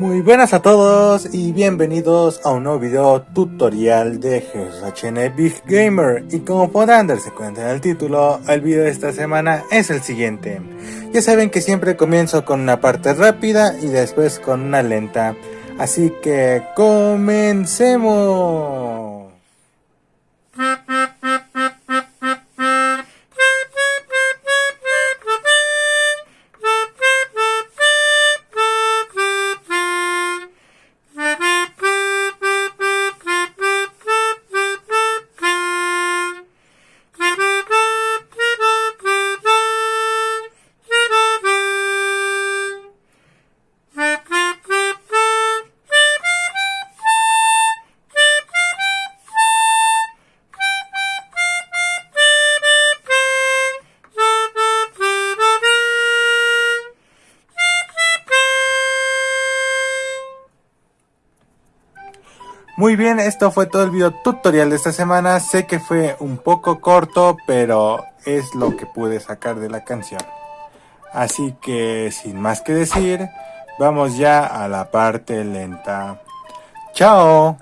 Muy buenas a todos y bienvenidos a un nuevo video tutorial de GHN Big Gamer y como podrán darse cuenta en el título, el video de esta semana es el siguiente. Ya saben que siempre comienzo con una parte rápida y después con una lenta, así que comencemos. Muy bien, esto fue todo el video tutorial de esta semana. Sé que fue un poco corto, pero es lo que pude sacar de la canción. Así que sin más que decir, vamos ya a la parte lenta. ¡Chao!